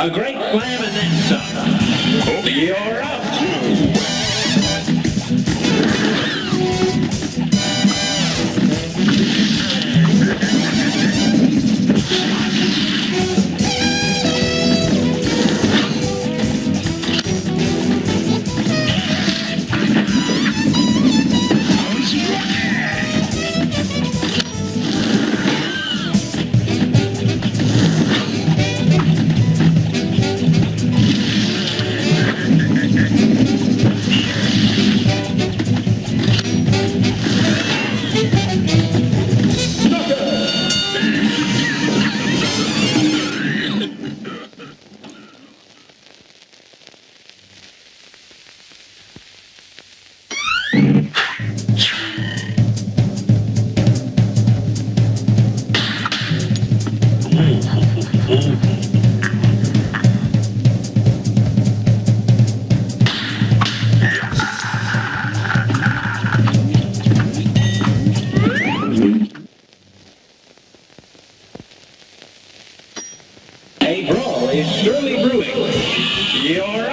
A great slam and then some. You're right. Brawl brewing. You're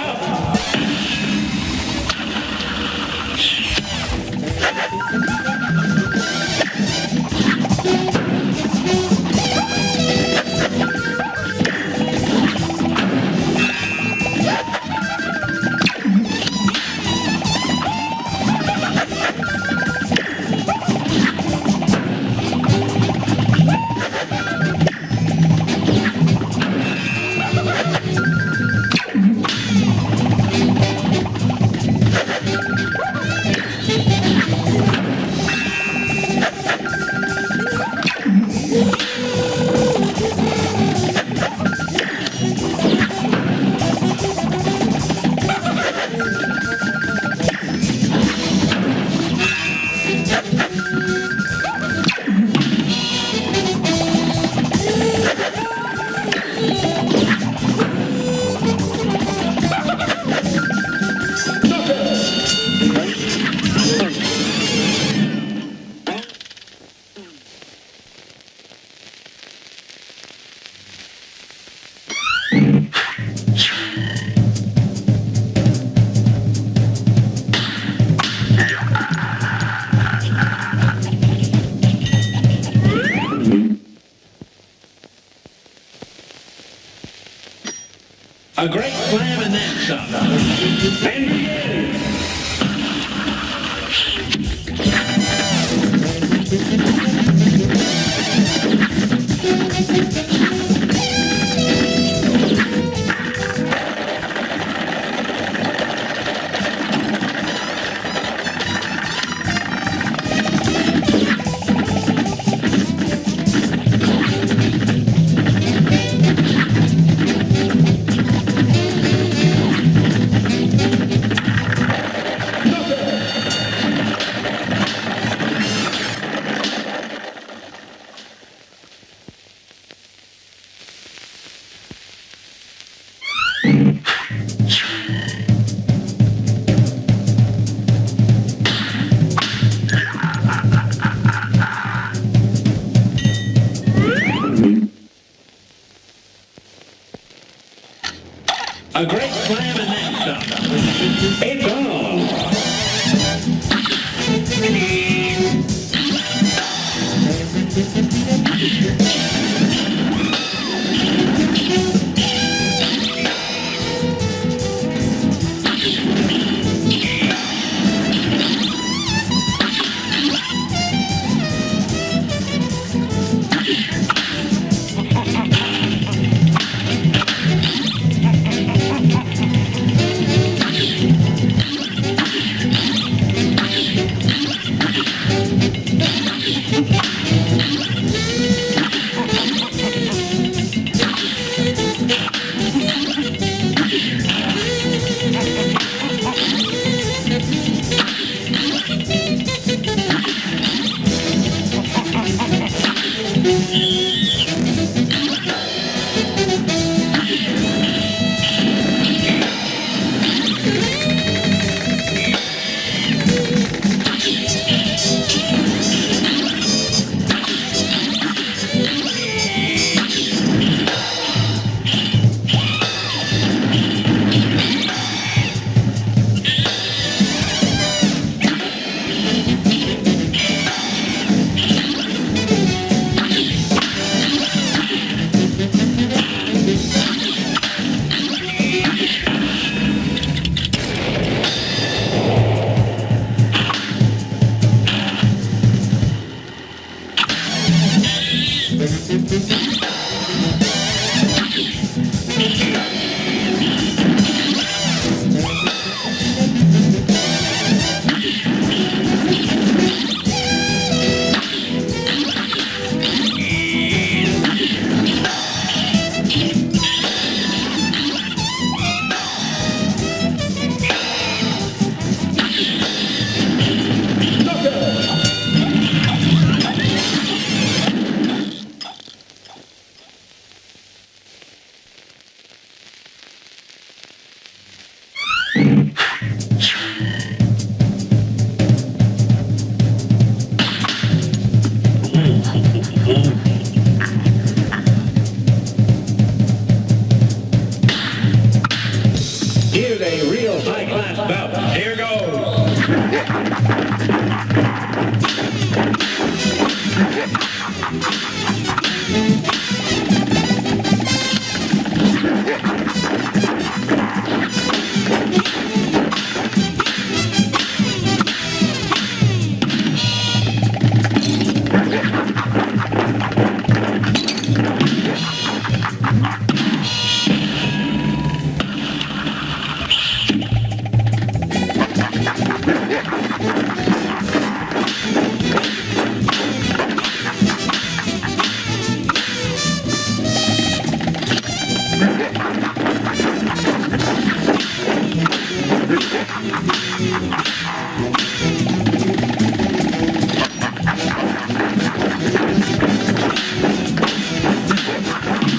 A great slam and then some. And begin. Here's a real high-class bout. Here goes. Thank you.